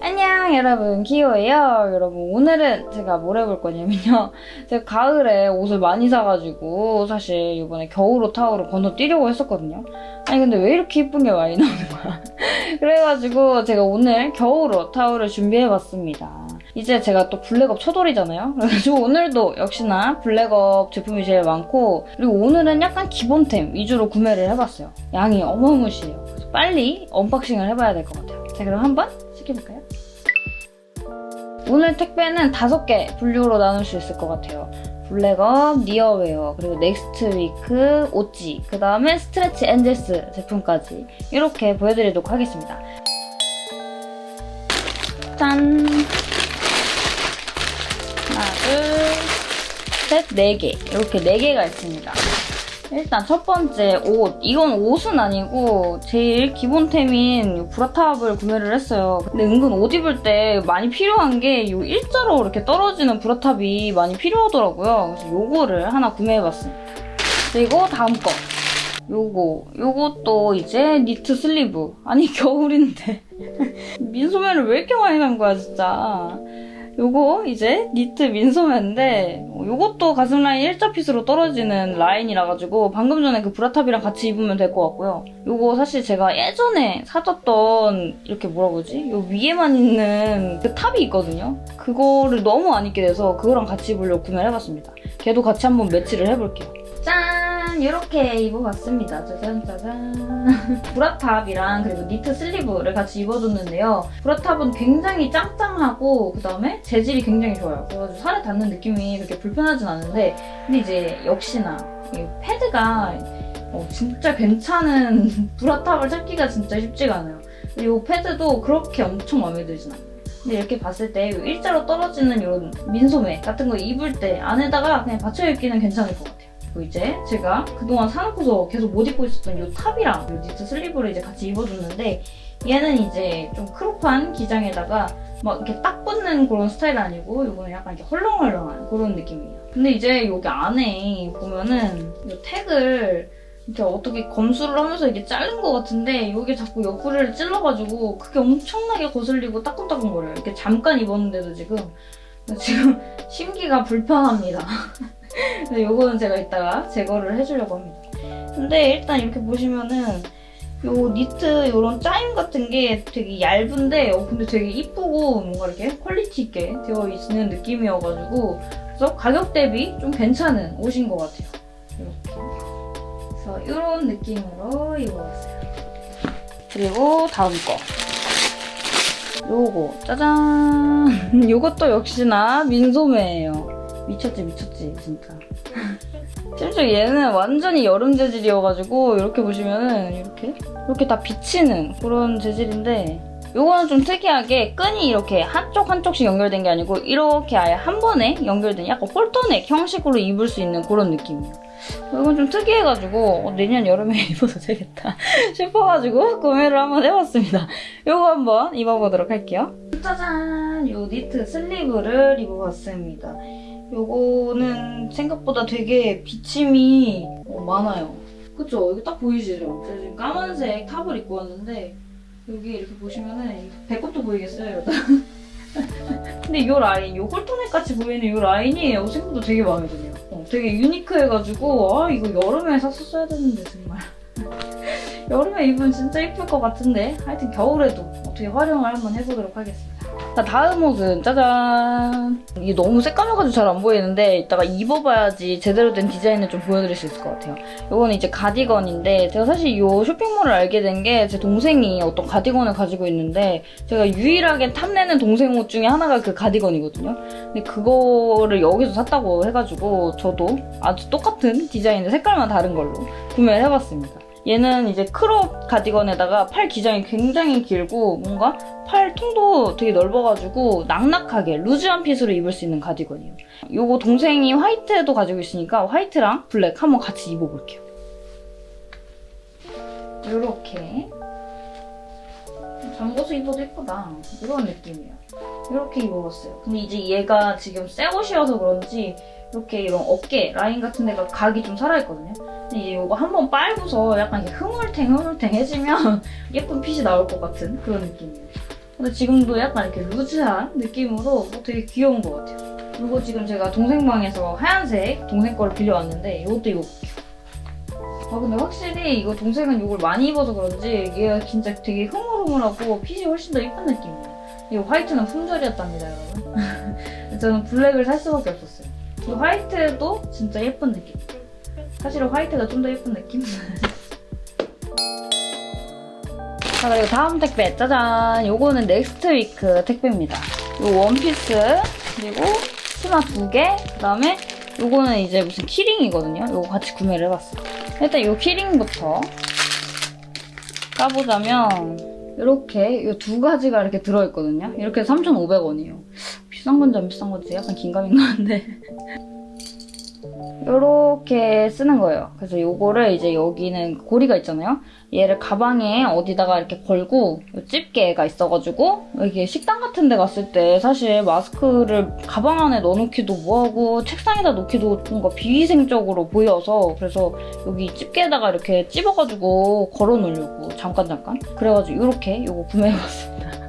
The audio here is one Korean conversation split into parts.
안녕 여러분. 키오예요. 여러분 오늘은 제가 뭘 해볼 거냐면요. 제가 가을에 옷을 많이 사가지고 사실 이번에 겨울옷 타오로 건너뛰려고 했었거든요. 아니 근데 왜 이렇게 예쁜 게 많이 나오는 거야? 그래가지고 제가 오늘 겨울옷 타오를 준비해봤습니다. 이제 제가 또 블랙업 초돌이잖아요? 그래가지고 오늘도 역시나 블랙업 제품이 제일 많고 그리고 오늘은 약간 기본템 위주로 구매를 해봤어요. 양이 어마무시해요. 빨리 unboxing을 해봐야 될 것 같아요. 자 그럼 한번 시켜볼까요? 오늘 택배는 다섯 개 분류로 나눌 수 있을 것 같아요. 블랙업, 니어웨어, 그리고 넥스트 위크, 오찌, 그 다음에 스트레치 엔젤스 제품까지 이렇게 보여드리도록 하겠습니다. 짠! 하나, 둘, 셋, 네 개. 이렇게 네 개가 있습니다. 일단 첫 번째 옷. 이건 옷은 아니고 제일 기본템인 bra top을 구매를 했어요. 근데 은근 옷 입을 때 많이 필요한 게 이 일자로 이렇게 떨어지는 bra top이 많이 필요하더라고요. 그래서 요거를 하나 구매해봤습니다. 그리고 다음 거. 요거. 요것도 이제 니트 sleeve. 아니 겨울인데. 민소매를 왜 이렇게 많이 산 거야 진짜. 요거 이제 니트 민소매인데 요것도 가슴 라인 일자 fit으로 떨어지는 라인이라 가지고 방금 전에 그 bra top이랑 같이 입으면 될 것 같고요. 요거 사실 제가 예전에 사줬던 이렇게 뭐라 그러지? 요 위에만 있는 그 top이 있거든요. 그거를 너무 안 입게 돼서 그거랑 같이 입으려고 구매를 해봤습니다. 걔도 같이 한번 매치를 해볼게요. 짠! 이렇게 입어봤습니다. 짜잔 짜잔. 브라탑이랑 그리고 니트 슬리브를 같이 입어줬는데요. 브라탑은 굉장히 짱짱하고 그다음에 재질이 굉장히 좋아요. 그래가지고 살에 닿는 느낌이 그렇게 불편하진 않은데 근데 이제 역시나 이 패드가 어, 진짜 괜찮은 브라탑을 찾기가 진짜 쉽지가 않아요. 그리고 패드도 그렇게 엄청 마음에 들진 않아요. 근데 이렇게 봤을 때 일자로 떨어지는 이런 민소매 같은 거 입을 때 안에다가 그냥 받쳐 입기는 괜찮을 것 같아요. 이제 제가 그동안 사놓고서 계속 못 입고 있었던 이 top이랑 이 니트 sleeve를 이제 같이 입어줬는데 얘는 이제 좀 crop한 기장에다가 막 이렇게 딱 붙는 그런 스타일 아니고 이거는 약간 이렇게 헐렁헐렁한 그런 느낌이에요. 근데 이제 여기 안에 보면은 이 택을 이렇게 어떻게 검수를 하면서 이렇게 자른 것 같은데 여기 자꾸 옆구리를 찔러가지고 그게 엄청나게 거슬리고 따끔따끔거려요. 이렇게 잠깐 입었는데도 지금 지금 심기가 불편합니다. 근데 요거는 제가 이따가 제거를 해주려고 합니다. 근데 일단 이렇게 보시면은 요 니트 요런 짜임 같은 게 되게 얇은데 어, 근데 되게 이쁘고 뭔가 이렇게 퀄리티 있게 되어 있는 느낌이어가지고 그래서 가격 대비 좀 괜찮은 옷인 것 같아요. 이렇게. 그래서 이런 느낌으로 입어봤어요. 그리고 다음 거. 요거 짜잔 요것도 역시나 민소매예요. 미쳤지 미쳤지 진짜. 심지어 얘는 완전히 여름 재질이어가지고 이렇게 보시면은 이렇게 이렇게 다 비치는 그런 재질인데 요거는 좀 특이하게 끈이 이렇게 한쪽 한쪽씩 연결된 게 아니고 이렇게 아예 한 번에 연결된 약간 홀터넥 형식으로 입을 수 있는 그런 느낌이에요. 이건 좀 특이해가지고 어, 내년 여름에 입어도 되겠다 싶어가지고 구매를 한번 해봤습니다. 요거 한번 입어보도록 할게요. 짜잔! 요 니트 슬리브를 입어봤습니다. 요거는 생각보다 되게 비침이 어, 많아요. 그쵸? 여기 딱 보이시죠? 제가 지금 까만색 탑을 입고 왔는데 여기 이렇게 보시면은 배꼽도 보이겠어요? 근데 이 라인, 이 홀터넥 같이 보이는 이 라인이 어, 생각보다 되게 마음에 드네요. 어, 되게 유니크해가지고 아 이거 여름에 샀었어야 되는데 정말. 여름에 입으면 진짜 예쁠 것 같은데 하여튼 겨울에도 어떻게 활용을 한번 해보도록 하겠습니다. 자 다음 옷은 짜잔 이게 너무 새까매가지고 잘 안 보이는데 이따가 입어봐야지 제대로 된 디자인을 좀 보여드릴 수 있을 것 같아요. 이거는 이제 가디건인데 제가 사실 이 쇼핑몰을 알게 된 게 제 동생이 어떤 가디건을 가지고 있는데 제가 유일하게 탐내는 동생 옷 중에 하나가 그 가디건이거든요. 근데 그거를 여기서 샀다고 해가지고 저도 아주 똑같은 디자인인데 색깔만 다른 걸로 구매를 해봤습니다. 얘는 이제 crop 가디건에다가 팔 기장이 굉장히 길고 뭔가 팔 통도 되게 넓어가지고 낙낙하게 루즈한 fit으로 입을 수 있는 가디건이에요. 이거 동생이 화이트도 가지고 있으니까 화이트랑 블랙 한번 같이 입어볼게요. 이렇게 잠궈서 입어도 예쁘다. 이런 느낌이에요. 이렇게 입어봤어요. 근데 이제 얘가 지금 새 옷이어서 그런지 이렇게 이런 어깨 라인 같은 데가 각이 좀 살아있거든요. 이거 한번 빨고서 약간 이렇게 흐물탱 흐물탱해지면 예쁜 핏이 나올 것 같은 그런 느낌이에요. 근데 지금도 약간 이렇게 루즈한 느낌으로 되게 귀여운 것 같아요. 그리고 지금 제가 동생 방에서 하얀색 동생 거를 빌려왔는데 이것도 입어볼게요. 아 근데 확실히 이거 동생은 이걸 많이 입어서 그런지 얘가 진짜 되게 흐물흐물하고 핏이 훨씬 더 예쁜 느낌이에요. 이 화이트는 품절이었답니다, 여러분. 저는 블랙을 살 수밖에 없었어요. 이 화이트도 진짜 예쁜 느낌. 사실은 화이트가 좀 더 예쁜 느낌? 자, 그리고 다음 택배, 짜잔! 요거는 넥스트 위크 택배입니다. 요 원피스, 그리고 치마 두 개, 그 다음에 요거는 이제 무슨 key ring이거든요. 요거 같이 구매를 해봤어요. 일단 요 key ring부터 까보자면 이렇게 이 두 가지가 이렇게 들어있거든요. 이렇게 3,500원이에요. 비싼 건지 안 비싼 건지 약간 긴가민 가는데 이렇게 쓰는 거예요. 그래서 요거를 이제 여기는 고리가 있잖아요. 얘를 가방에 어디다가 이렇게 걸고 요 집게가 있어가지고 이게 식당 같은 데 갔을 때 사실 마스크를 가방 안에 넣어놓기도 뭐하고 책상에다 놓기도 뭔가 비위생적으로 보여서 그래서 여기 집게에다가 이렇게 찝어가지고 걸어놓으려고 잠깐 잠깐 그래가지고 이렇게 요거 구매해봤습니다.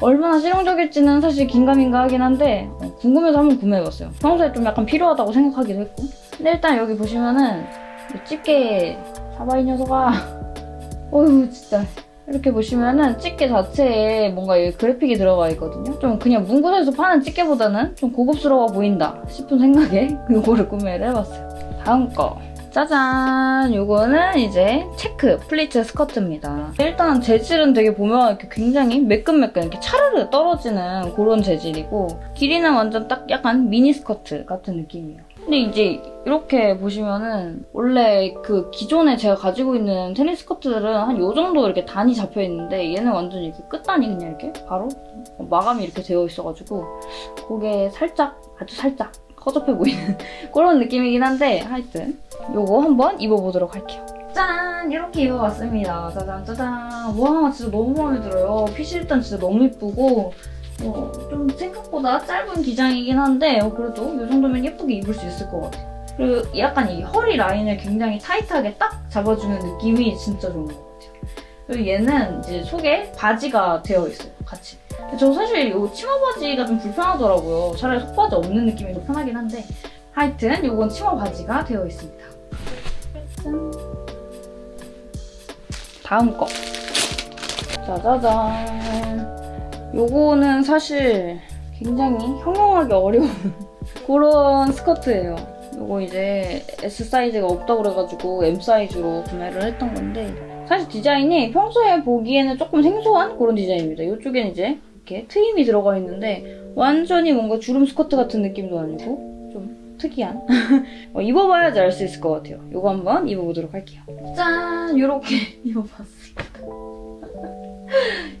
얼마나 실용적일지는 사실 긴가민가 하긴 한데 어, 궁금해서 한번 구매해봤어요. 평소에 좀 약간 필요하다고 생각하기도 했고 근데 일단 여기 보시면은 이 집게 사바 이 녀석아 어휴 진짜 이렇게 보시면은 집게 자체에 뭔가 이 그래픽이 들어가 있거든요. 좀 그냥 문구점에서 파는 집게보다는 좀 고급스러워 보인다 싶은 생각에 이거를 구매를 해봤어요. 다음 거 짜잔! 요거는 이제 체크 플리츠 스커트입니다. 일단 재질은 되게 보면 이렇게 굉장히 매끈매끈 이렇게 차르르 떨어지는 그런 재질이고 길이는 완전 딱 약간 미니 스커트 같은 느낌이에요. 근데 이제 이렇게 보시면은 원래 그 기존에 제가 가지고 있는 테니스 스커트들은 한 요 정도 이렇게 단이 잡혀 있는데 얘는 완전 이렇게 끝단이 그냥 이렇게 바로 마감이 이렇게 되어 있어가지고 그게 살짝 아주 살짝 허접해 보이는 그런 느낌이긴 한데 하여튼 요거 한번 입어보도록 할게요. 짠! 이렇게 입어봤습니다. 짜잔 짜잔. 와 진짜 너무 마음에 들어요. 핏이 일단 진짜 너무 이쁘고 어, 좀 생각보다 짧은 기장이긴 한데 어, 그래도 이 정도면 예쁘게 입을 수 있을 것 같아요. 그리고 약간 이 허리 라인을 굉장히 타이트하게 딱 잡아주는 느낌이 진짜 좋은 것 같아요. 그리고 얘는 이제 속에 바지가 되어 있어요, 같이. 저 사실 이 치마 바지가 좀 불편하더라고요. 차라리 속바지 없는 느낌이 더 편하긴 한데 하여튼 이건 치마 바지가 되어 있습니다. 짠. 다음 거. 짜자잔. 요거는 사실 굉장히 형용하기 어려운 그런 스커트예요. 요거 이제 S 사이즈가 없다고 그래가지고 M 사이즈로 구매를 했던 건데 사실 디자인이 평소에 보기에는 조금 생소한 그런 디자인입니다. 이쪽에는 이제 이렇게 트임이 들어가 있는데 완전히 뭔가 주름 스커트 같은 느낌도 아니고 좀 특이한 어, 입어봐야지 알 수 있을 것 같아요. 이거 한번 입어보도록 할게요. 짠! 이렇게 입어봤습니다.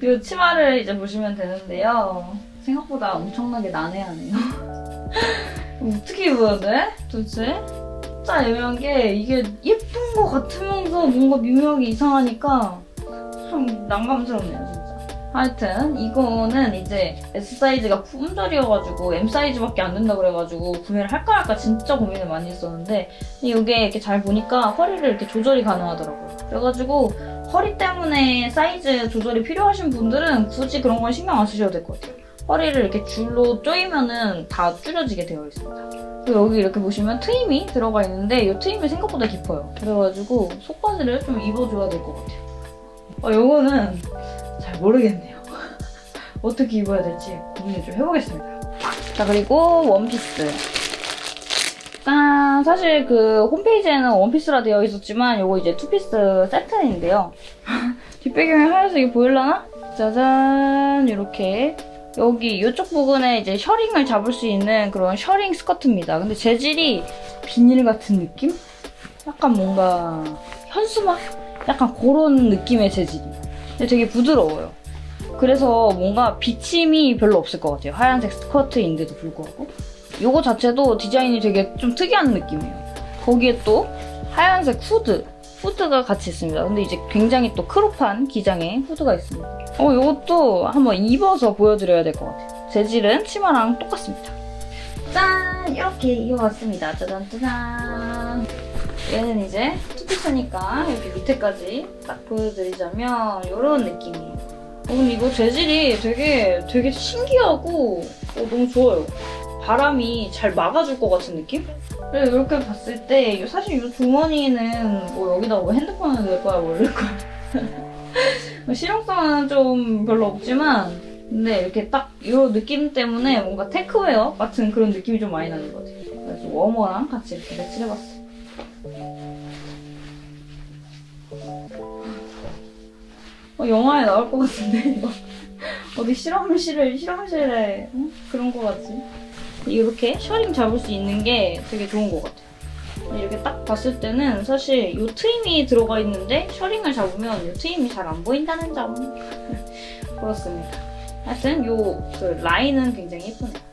이 치마를 이제 보시면 되는데요. 생각보다 엄청나게 난해하네요. 어떻게 입어야 돼? 도대체? 진짜 애매한 게 이게 예쁜 것 같으면서 뭔가 미묘하게 이상하니까 참 난감스럽네요. 하여튼 이거는 이제 S 사이즈가 품절이어가지고 M 사이즈밖에 안 된다 그래가지고 구매를 할까 말까 진짜 고민을 많이 했었는데 이게 이렇게 잘 보니까 허리를 이렇게 조절이 가능하더라고요. 그래가지고 허리 때문에 사이즈 조절이 필요하신 분들은 굳이 그런 건 신경 안 쓰셔도 될 것 같아요. 허리를 이렇게 줄로 조이면은 다 줄여지게 되어 있습니다. 그리고 여기 이렇게 보시면 트임이 들어가 있는데 이 트임이 생각보다 깊어요. 그래가지고 속바지를 좀 입어줘야 될 것 같아요. 어, 요거는 잘 모르겠네요. 어떻게 입어야 될지 고민을 좀 해보겠습니다. 자, 그리고 원피스. 짠! 사실 그 홈페이지에는 원피스라 되어 있었지만 요거 이제 투피스 세트인데요. 뒷배경에 하얀색이 보일라나? 짜잔! 이렇게 여기 이쪽 부분에 이제 셔링을 잡을 수 있는 그런 셔링 스커트입니다. 근데 재질이 비닐 같은 느낌? 약간 뭔가 현수막? 약간 그런 느낌의 재질이에요. 근데 되게 부드러워요. 그래서 뭔가 비침이 별로 없을 것 같아요. 하얀색 스커트인데도 불구하고. 이거 자체도 디자인이 되게 좀 특이한 느낌이에요. 거기에 또 하얀색 후드, 후드가 같이 있습니다. 근데 이제 굉장히 또 크롭한 기장의 후드가 있습니다. 어, 이것도 한번 입어서 보여드려야 될 것 같아요. 재질은 치마랑 똑같습니다. 짠! 이렇게 입어봤습니다. 짜잔, 짜잔. 얘는 이제 투피스니까 이렇게 밑에까지 딱 보여드리자면 이런 느낌이에요. 오늘 이거 재질이 되게 되게 신기하고 어, 너무 좋아요. 바람이 잘 막아줄 것 같은 느낌? 그리고 이렇게 봤을 때 사실 이 주머니는 뭐 여기다 뭐 핸드폰을 넣을 거야 뭐 이럴 거야. 실용성은 좀 별로 없지만 근데 이렇게 딱 이 느낌 때문에 뭔가 테크웨어 같은 그런 느낌이 좀 많이 나는 것 같아요. 그래서 warmer랑 같이 이렇게 매치해봤어요. 어, 영화에 나올 것 같은데 이거 어디 실험실을 실험실에 어? 그런 것 같지? 이렇게 셔링 잡을 수 있는 게 되게 좋은 것 같아요. 이렇게 딱 봤을 때는 사실 이 트임이 들어가 있는데 셔링을 잡으면 이 트임이 잘 안 보인다는 점 그렇습니다. 하여튼 이 그 라인은 굉장히 예쁘네요.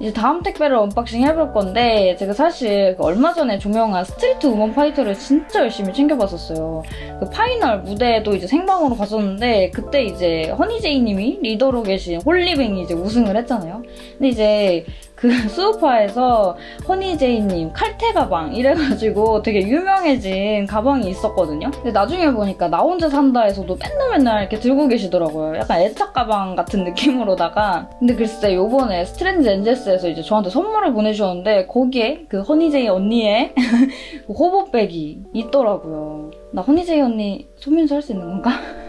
이제 다음 택배를 unboxing 해볼 건데 제가 사실 그 얼마 전에 종영한 스트리트 우먼 파이터를 진짜 열심히 챙겨봤었어요. 그 파이널 무대에도 이제 생방으로 갔었는데 그때 이제 허니제이님이 리더로 계신 홀리뱅이 이제 우승을 했잖아요. 근데 이제 그 수우파에서 허니제이님 칼퇴 가방 이래가지고 되게 유명해진 가방이 있었거든요. 근데 나중에 보니까 나 혼자 산다에서도 맨날 맨날 이렇게 들고 계시더라고요. 약간 애착 가방 같은 느낌으로다가. 근데 글쎄 요번에 스트레인지 엔젤스에서 이제 저한테 선물을 보내주셨는데 거기에 그 허니제이 언니의 그 hobo bag이 있더라고요. 나 허니제이 언니 손민수 할 수 있는 건가?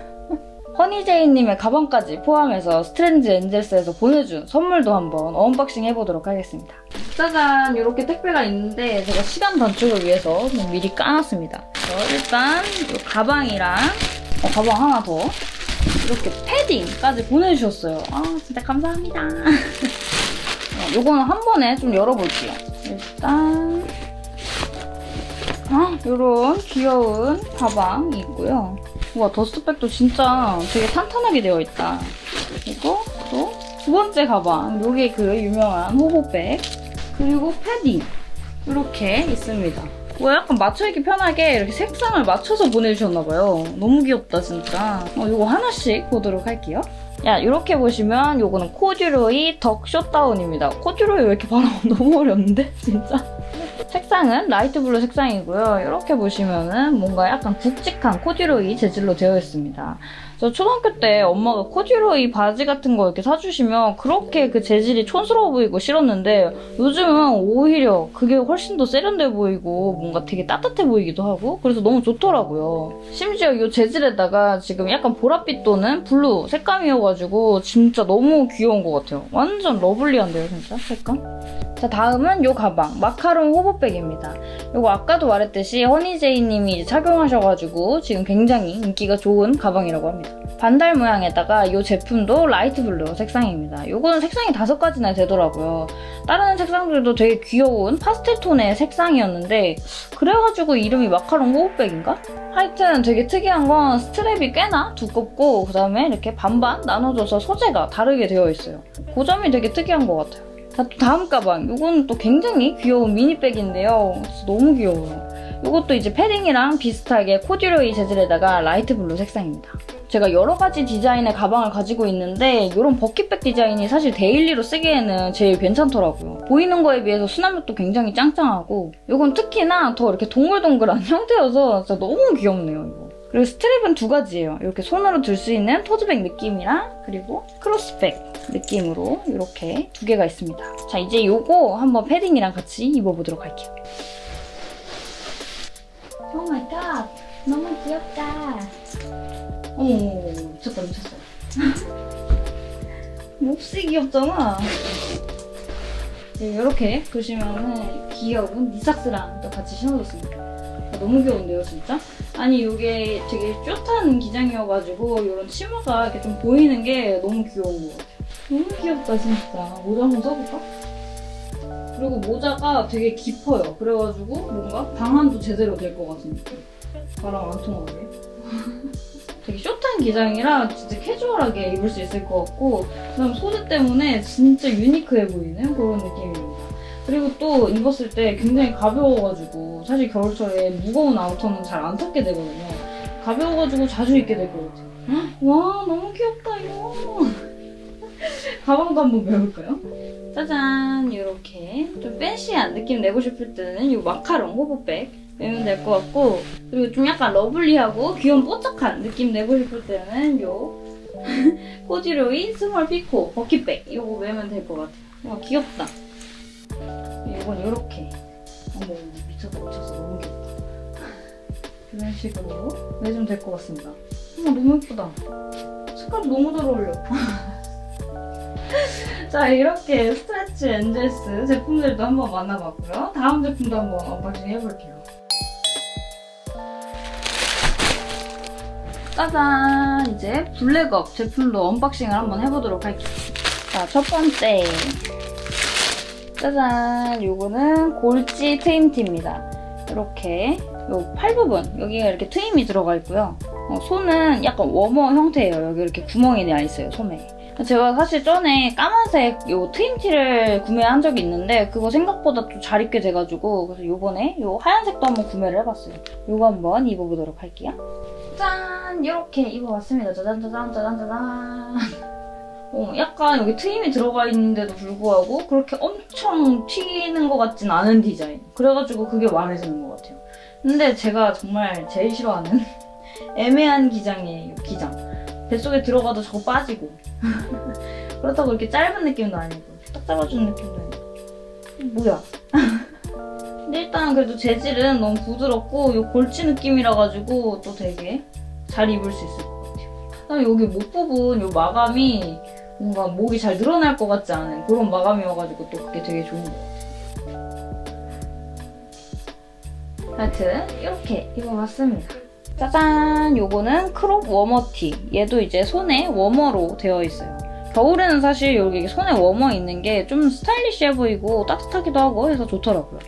허니제이님의 가방까지 포함해서 스트레인지 엔젤스에서 보내준 선물도 한번 unboxing 해보도록 하겠습니다. 짜잔! 이렇게 택배가 있는데 제가 시간 단축을 위해서 미리 까놨습니다. 일단 이 가방이랑 어, 가방 하나 더 이렇게 패딩까지 보내주셨어요. 아 진짜 감사합니다. 어, 요거는 한 번에 좀 열어볼게요. 일단 아, 이런 귀여운 가방이 있고요. 와 더스트백도 진짜 되게 탄탄하게 되어 있다. 그리고 또 두 번째 가방, 요게 그 유명한 호보백. 그리고 패딩 이렇게 있습니다. 와 약간 맞춰입기 편하게 이렇게 색상을 맞춰서 보내주셨나봐요. 너무 귀엽다 진짜. 어, 요거 하나씩 보도록 할게요. 야 이렇게 보시면 요거는 코듀로이 덕 숏다운입니다. 코듀로이 왜 이렇게 발음 너무 어렵는데 진짜. 색상은 light blue 색상이고요. 이렇게 보시면은 뭔가 약간 굵직한 코듀로이 재질로 되어 있습니다. 저 초등학교 때 엄마가 코듀로이 바지 같은 거 이렇게 사주시면 그렇게 그 재질이 촌스러워 보이고 싫었는데 요즘은 오히려 그게 훨씬 더 세련돼 보이고 뭔가 되게 따뜻해 보이기도 하고 그래서 너무 좋더라고요. 심지어 이 재질에다가 지금 약간 보랏빛 또는 블루 색감이어가지고 진짜 너무 귀여운 것 같아요. 완전 lovely한데요, 진짜 색감? 자 다음은 이 가방 마카롱 hobo bag입니다. 이거 아까도 말했듯이 허니제이님이 착용하셔가지고 지금 굉장히 인기가 좋은 가방이라고 합니다. 반달 모양에다가 이 제품도 light blue 색상입니다. 이거는 색상이 다섯 가지나 되더라고요. 다른 색상들도 되게 귀여운 파스텔 톤의 색상이었는데 그래가지고 이름이 마카롱 hobo bag인가? 하여튼 되게 특이한 건 strap이 꽤나 두껍고 그 다음에 이렇게 반반 나눠져서 소재가 다르게 되어 있어요. 그 점이 되게 특이한 것 같아요. 자, 또 다음 가방. 이거는 또 굉장히 귀여운 mini bag인데요. 너무 귀여워요. 이것도 이제 패딩이랑 비슷하게 코듀로이 재질에다가 light blue 색상입니다. 제가 여러 가지 디자인의 가방을 가지고 있는데 이런 bucket bag 디자인이 사실 daily로 쓰기에는 제일 괜찮더라고요. 보이는 거에 비해서 수납력도 굉장히 짱짱하고 이건 특히나 더 이렇게 동글동글한 형태여서 진짜 너무 귀엽네요, 이거. 그리고 strap은 두 가지예요. 이렇게 손으로 들 수 있는 tote bag 느낌이랑 그리고 cross bag 느낌으로 이렇게 두 개가 있습니다. 자 이제 이거 한번 패딩이랑 같이 입어보도록 할게요. oh my god 너무 귀엽다. 어머 미쳤다 미쳤어. 몹시 귀엽잖아. 이렇게 보시면은 귀여운 knee socks랑 또 같이 신어줬습니다. 너무 귀여운데요 진짜? 아니 이게 되게 short한 기장이어가지고 이런 치마가 이렇게 좀 보이는 게 너무 귀여운 것 같아요. 너무 귀엽다 진짜. 모자 한번 써볼까? 그리고 모자가 되게 깊어요. 그래가지고 뭔가 방한도 제대로 될 것 같은 느낌. 바람 안 통하게. 되게 숏한 기장이라 진짜 캐주얼하게 입을 수 있을 것 같고 그다음 소재 때문에 진짜 유니크해 보이는 그런 느낌입니다. 그리고 또 입었을 때 굉장히 가벼워가지고 사실 겨울철에 무거운 아우터는 잘안 탔게 되거든요. 가벼워가지고 자주 입게 될 것 같아요. 와 너무 귀엽다 이거. 가방도 한번 매볼까요? 짜잔 이렇게 좀 fancy한 느낌 내고 싶을 때는 이 마카롱 hobo bag 매면 될 것 같고 그리고 좀 약간 lovely하고 귀여운 뽀짝한 느낌 내고 싶을 때는 요 코듀로이 small 피코 bucket bag 이거 매면 될 것 같아요. 와 귀엽다. 이건 이렇게 어머 미쳤다 미쳤어 너무 귀엽다. 이런 식으로 매주면 될 것 같습니다. 어머 너무 예쁘다. 색깔 너무 잘 어울려. 자 이렇게 스트레치 엔젤스 제품들도 한번 만나봤고요. 다음 제품도 한번 unboxing 해볼게요. 짜잔! 이제 블랙업 제품도 unboxing을 한번 해보도록 할게요. 자, 첫 번째. 짜잔! 요거는 골지 트임티입니다. 이렇게 요 팔 부분 여기가 이렇게 트임이 들어가 있고요. 어, 손은 약간 워머 형태예요. 여기 이렇게 구멍이 나 있어요, 손에. 제가 사실 전에 까만색 요 트임티를 구매한 적이 있는데 그거 생각보다 또 잘 입게 돼가지고 그래서 요번에 요 하얀색도 한번 구매를 해봤어요. 요거 한번 입어보도록 할게요. 짠! 이렇게 입어봤습니다. 짜잔 짜잔 짜잔 짜잔 어, 약간 여기 트임이 들어가 있는데도 불구하고 그렇게 엄청 튀는 것 같진 않은 디자인. 그래가지고 그게 마음에 드는 것 같아요. 근데 제가 정말 제일 싫어하는 애매한 기장이에요, 기장. 뱃속에 들어가도 저거 빠지고. 그렇다고 이렇게 짧은 느낌도 아니고, 딱 잡아주는 느낌도 아니고. 뭐야. 근데 일단 그래도 재질은 너무 부드럽고, 요 골치 느낌이라 가지고 또 되게 잘 입을 수 있을 것 같아요. 그다음에 여기 목 부분, 요 마감이 뭔가 목이 잘 늘어날 것 같지 않은 그런 마감이어가지고 또 그게 되게 좋은 것 같아요. 하여튼 이렇게 입어봤습니다. 짜잔! 요거는 crop warmer티. 얘도 이제 손에 warmer로 되어 있어요. 겨울에는 사실 여기 손에 워머 있는 게 좀 stylish해 보이고 따뜻하기도 하고 해서 좋더라고요.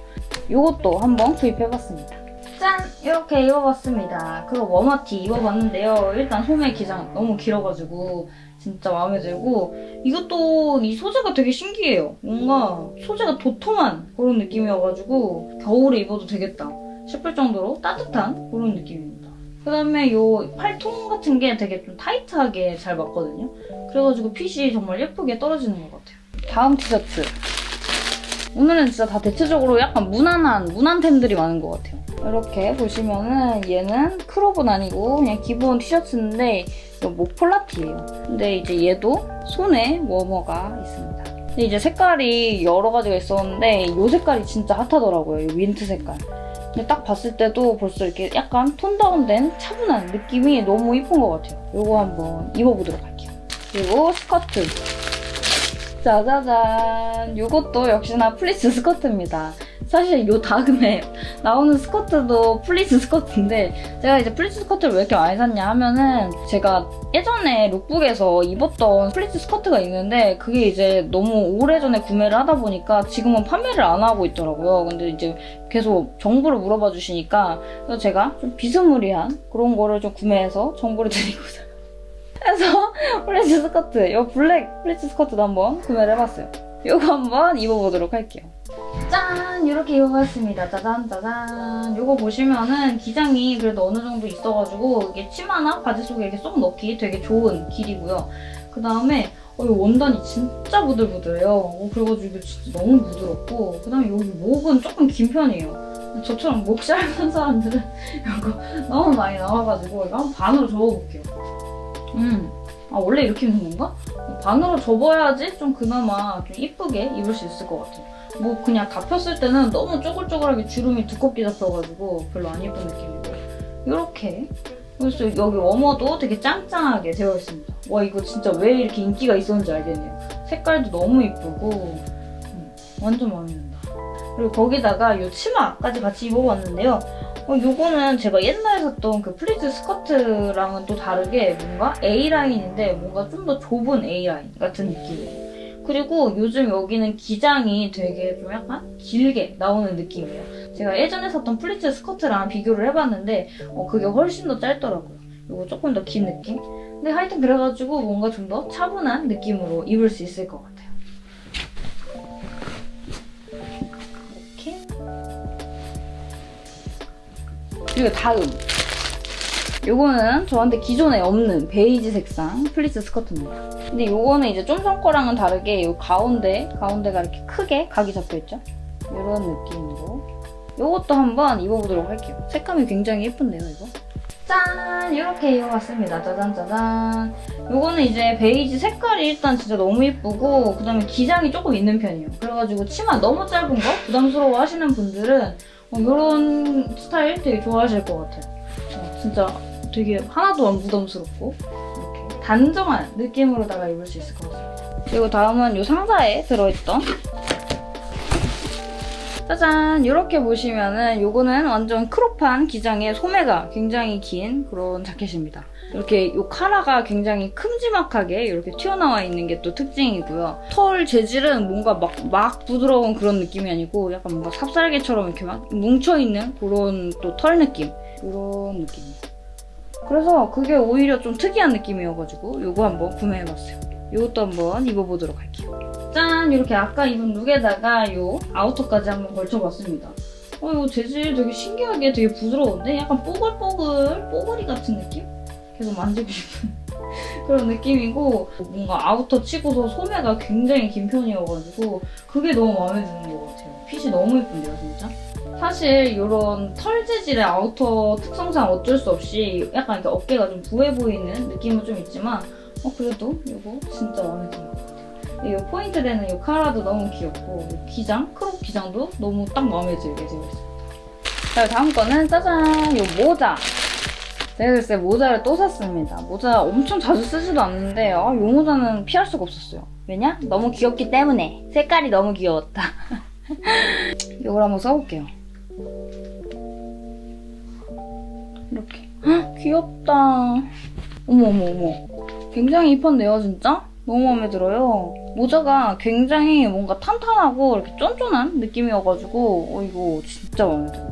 요것도 한번 구입해봤습니다. 짠! 이렇게 입어봤습니다. crop warmer티 입어봤는데요. 일단 소매 기장 너무 길어가지고 진짜 마음에 들고 이것도 이 소재가 되게 신기해요. 뭔가 소재가 도톰한 그런 느낌이어가지고 겨울에 입어도 되겠다 싶을 정도로 따뜻한 그런 느낌입니다. 그다음에 요 팔통 같은 게 되게 좀 타이트하게 잘 맞거든요. 그래가지고 핏이 정말 예쁘게 떨어지는 것 같아요. 다음 티셔츠. 오늘은 진짜 다 대체적으로 약간 무난한 무난템들이 많은 것 같아요. 이렇게 보시면은 얘는 크롭은 아니고 그냥 기본 티셔츠인데 이거 목폴라티예요. 근데 이제 얘도 손에 워머가 있습니다. 근데 이제 색깔이 여러 가지가 있었는데 이 색깔이 진짜 핫하더라고요. 이 민트 색깔. 근데 딱 봤을 때도 벌써 이렇게 약간 tone down된 차분한 느낌이 너무 이쁜 것 같아요. 이거 한번 입어보도록 할게요. 그리고 스커트. 짜자잔. 이것도 역시나 플리츠 스커트입니다. 사실 요 다음에 나오는 스커트도 플리츠 스커트인데 제가 이제 플리츠 스커트를 왜 이렇게 많이 샀냐 하면은 제가 예전에 lookbook에서 입었던 플리츠 스커트가 있는데 그게 이제 너무 오래전에 구매를 하다 보니까 지금은 판매를 안 하고 있더라고요. 근데 이제 계속 정보를 물어봐 주시니까 그래서 제가 좀 비스무리한 그런 거를 좀 구매해서 정보를 드리고자 해서 플리츠 스커트, 이 black 플리츠 스커트도 한번 구매를 해봤어요. 이거 한번 입어보도록 할게요. 짠! 이렇게 입어봤습니다. 짜잔 짜잔. 이거 보시면은 기장이 그래도 어느 정도 있어가지고 이게 치마나 바지 속에 이렇게 쏙 넣기 되게 좋은 길이고요. 그 다음에 어, 이 원단이 진짜 부들부들해요. 어, 그래가지고 이게 진짜 너무 부드럽고 그 다음에 여기 목은 조금 긴 편이에요. 저처럼 목 짧은 사람들은 이거 너무 많이 나와가지고 이거 한 반으로 접어볼게요. 음, 아 원래 이렇게 입는 건가? 반으로 접어야지 좀 그나마 좀 이쁘게 입을 수 있을 것 같아요. 뭐 그냥 다 폈을 때는 너무 쪼글쪼글하게 주름이 두껍게 잡혀가지고 별로 안 예쁜 느낌이고 이렇게 그래서 여기 워머도 되게 짱짱하게 되어 있습니다. 와 이거 진짜 왜 이렇게 인기가 있었는지 알겠네요. 색깔도 너무 이쁘고 음, 완전 마음에 든다. 그리고 거기다가 이 치마까지 같이 입어봤는데요. 어, 요거는 제가 옛날에 샀던 그 플리츠 스커트랑은 또 다르게 뭔가 A라인인데 뭔가 좀 더 좁은 A라인 같은 느낌이에요. 그리고 요즘 여기는 기장이 되게 좀 약간 길게 나오는 느낌이에요. 제가 예전에 샀던 플리츠 스커트랑 비교를 해봤는데 어, 그게 훨씬 더 짧더라고요. 이거 조금 더 긴 느낌? 근데 하여튼 그래가지고 뭔가 좀 더 차분한 느낌으로 입을 수 있을 것 같아요. 그리고 다음 요거는 저한테 기존에 없는 베이지 색상 플리츠 스커트입니다. 근데 요거는 이제 좀 전 거랑은 다르게 요 가운데, 가운데가 이렇게 크게 각이 잡혀있죠? 이런 느낌으로 이것도 한번 입어보도록 할게요. 색감이 굉장히 예쁜데요, 이거? 짠! 이렇게 입어봤습니다. 짜잔 짜잔. 요거는 이제 베이지 색깔이 일단 진짜 너무 예쁘고 그 다음에 기장이 조금 있는 편이에요. 그래가지고 치마 너무 짧은 거 부담스러워 하시는 분들은 이런 스타일 되게 좋아하실 것 같아요. 어, 진짜 되게 하나도 안 부담스럽고 이렇게 단정한 느낌으로다가 입을 수 있을 것 같습니다. 그리고 다음은 이 상자에 들어있던 짜잔 이렇게 보시면은 요거는 완전 크롭한 기장의 소매가 굉장히 긴 그런 자켓입니다. 이렇게 요 카라가 굉장히 큼지막하게 이렇게 튀어나와 있는 게 또 특징이고요. 털 재질은 뭔가 막, 막 부드러운 그런 느낌이 아니고 약간 뭔가 삽살개처럼 이렇게 막 뭉쳐있는 그런 또 털 느낌 이런 느낌이에요. 그래서 그게 오히려 좀 특이한 느낌이어가지고 요거 한번 구매해봤어요. 이것도 한번 입어보도록 할게요. 짠! 이렇게 아까 입은 look에다가 요 outer까지 한번 걸쳐봤습니다. 어, 이거 재질 되게 신기하게 되게 부드러운데? 약간 뽀글뽀글, 뽀글이 같은 느낌? 계속 만지고 싶은 그런 느낌이고 뭔가 outer 치고서 소매가 굉장히 긴 편이어가지고 그게 너무 마음에 드는 것 같아요. 핏이 너무 예쁜데요, 진짜? 사실 이런 털 재질의 아우터 특성상 어쩔 수 없이 약간 이렇게 어깨가 좀 부해 보이는 느낌은 좀 있지만 어 그래도 이거 진짜 마음에 드는 것 같아요. 이 포인트 되는 이 카라도 너무 귀엽고 이 기장, 크롭 기장도 너무 딱 마음에 들게 되어 있습니다. 자 다음 거는 짜잔 이 모자. 제가 글쎄 모자를 또 샀습니다. 모자 엄청 자주 쓰지도 않는데 아, 이 모자는 피할 수가 없었어요. 왜냐? 너무 귀엽기 때문에. 색깔이 너무 귀여웠다. 이걸 한번 써볼게요. 이렇게. 헉, 귀엽다. 어머 어머 어머. 굉장히 이뻤네요 진짜. 너무 마음에 들어요. 모자가 굉장히 뭔가 탄탄하고 이렇게 쫀쫀한 느낌이어가지고 어, 이거 진짜 마음에 들어요.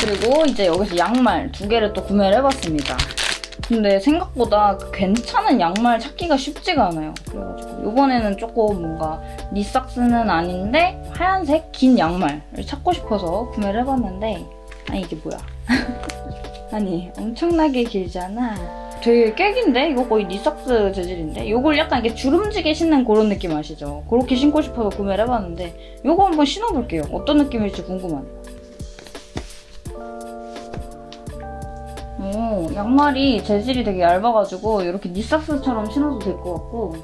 그리고 이제 여기서 양말 두 개를 또 구매를 해봤습니다. 근데 생각보다 괜찮은 양말 찾기가 쉽지가 않아요. 그래가지고 이번에는 조금 뭔가 니삭스는 아닌데 하얀색 긴 양말을 찾고 싶어서 구매를 해봤는데 아니 이게 뭐야? 아니 엄청나게 길잖아. 되게 깨긴데? 이거 거의 니삭스 재질인데? 이걸 약간 이렇게 주름지게 신는 그런 느낌 아시죠? 그렇게 신고 싶어서 구매를 해봤는데 이거 한번 신어볼게요. 어떤 느낌일지 궁금하네요. 양말이 재질이 되게 얇아가지고 이렇게 니삭스처럼 신어도 될 것 같고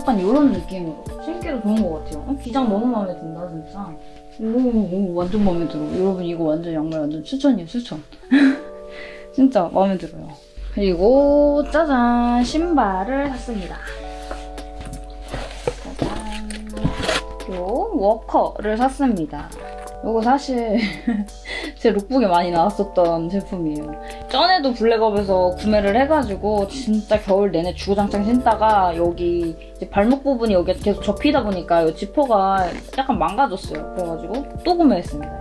약간 이런 느낌으로 신기도 좋은 것 같아요. 어, 기장 너무 마음에 든다 진짜. 오, 오, 완전 마음에 들어. 여러분 이거 완전 양말 완전 추천이에요 추천. 진짜 마음에 들어요. 그리고 짜잔 신발을 샀습니다. 짜잔 요 워커를 샀습니다. 이거 사실 제 룩북에 많이 나왔었던 제품이에요. 전에도 블랙업에서 구매를 해가지고 진짜 겨울 내내 주구장창 신다가 여기 발목 부분이 여기 계속 접히다 보니까 이 지퍼가 약간 망가졌어요. 그래가지고 또 구매했습니다.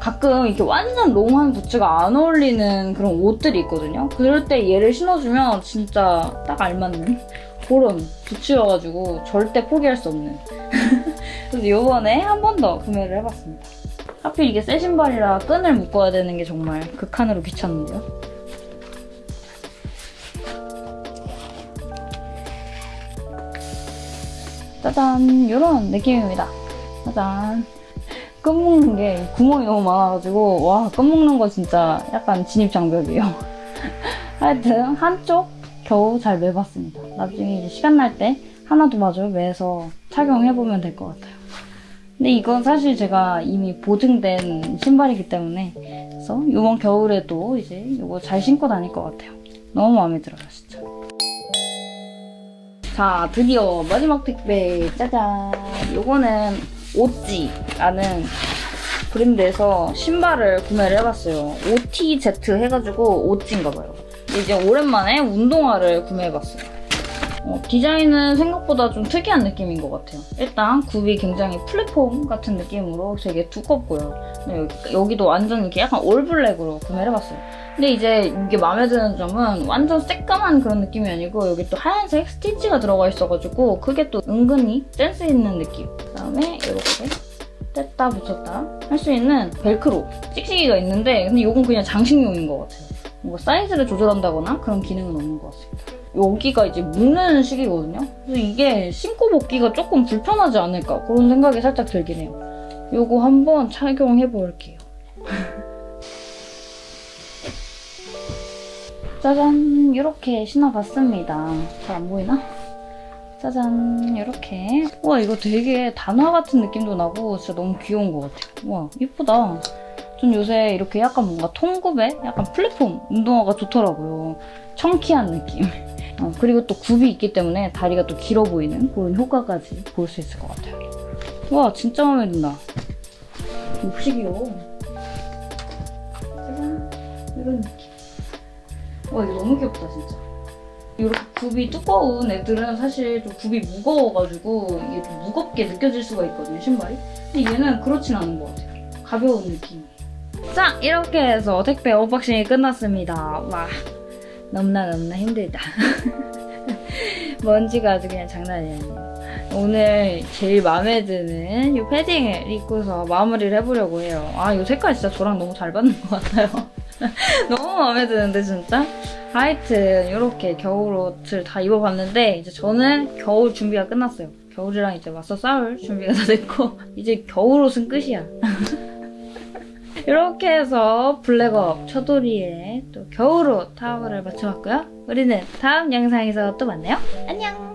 가끔 이렇게 완전 롱한 부츠가 안 어울리는 그런 옷들이 있거든요. 그럴 때 얘를 신어주면 진짜 딱 알맞는 그런 부츠여가지고 절대 포기할 수 없는 그래서 이번에 한 번 더 구매를 해봤습니다. 하필 이게 새 신발이라 끈을 묶어야 되는 게 정말 극한으로 귀찮은데요. 짜잔 이런 느낌입니다. 짜잔 끈 묶는 게 구멍이 너무 많아가지고 와끈 묶는 거 진짜 약간 진입장벽이에요. 하여튼 한쪽 겨우 잘 매봤습니다. 나중에 시간 날 때 하나도 마저 매서 착용해보면 될 것 같아요. 근데 이건 사실 제가 이미 보증된 신발이기 때문에 그래서 이번 겨울에도 이제 이거 잘 신고 다닐 것 같아요. 너무 마음에 들어요, 진짜. 자, 드디어 마지막 택배 짜잔! 이거는 오찌라는 브랜드에서 신발을 구매를 해봤어요. OTZ 해가지고 오찌인가 봐요. 이제 오랜만에 운동화를 구매해봤어요. 어, 디자인은 생각보다 좀 특이한 느낌인 것 같아요. 일단 굽이 굉장히 플랫폼 같은 느낌으로 되게 두껍고요. 여기, 도 완전 이렇게 약간 올블랙으로 구매를 해봤어요. 근데 이제 이게 마음에 드는 점은 완전 새까만 그런 느낌이 아니고 여기 또 하얀색 스티치가 들어가 있어가지고 그게 또 은근히 센스 있는 느낌. 그다음에 이렇게 뗐다 붙였다 할 수 있는 벨크로 찍찍이가 있는데 근데 이건 그냥 장식용인 것 같아요. 뭔가 사이즈를 조절한다거나 그런 기능은 없는 것 같습니다. 여기가 이제 묶는 식이거든요. 그래서 이게 신고 벗기가 조금 불편하지 않을까 그런 생각이 살짝 들긴 해요. 요거 한번 착용해 볼게요. 짜잔 이렇게 신어봤습니다. 잘 안 보이나? 짜잔 이렇게 와 이거 되게 단화 같은 느낌도 나고 진짜 너무 귀여운 것 같아요. 와 이쁘다. 전 요새 이렇게 약간 뭔가 통굽에 약간 플랫폼 운동화가 좋더라고요. 청키한 느낌. 어, 그리고 또 굽이 있기 때문에 다리가 또 길어 보이는 그런 효과까지 볼 수 있을 것 같아요. 와 진짜 마음에 든다. 몹시 귀여워. 짜잔 이런 느낌. 와 이거 너무 귀엽다 진짜. 이렇게 굽이 두꺼운 애들은 사실 좀 굽이 무거워가지고 이게 좀 무겁게 느껴질 수가 있거든요 신발이. 근데 얘는 그렇진 않은 것 같아요. 가벼운 느낌. 자 이렇게 해서 택배 언박싱이 끝났습니다. 와 너무나 너무나 힘들다. 먼지가 아주 그냥 장난이 아니에요. 오늘 제일 마음에 드는 이 패딩을 입고서 마무리를 해보려고 해요. 아, 이 색깔 진짜 저랑 너무 잘 받는 것 같아요. 너무 마음에 드는데, 진짜? 하여튼, 이렇게 겨울옷을 다 입어봤는데, 이제 저는 겨울 준비가 끝났어요. 겨울이랑 이제 맞서 싸울 준비가 다 됐고, 이제 겨울옷은 끝이야. 이렇게 해서 블랙업 처돌이의 또 겨울옷 타워를 맞춰봤고요. 우리는 다음 영상에서 또 만나요. 안녕!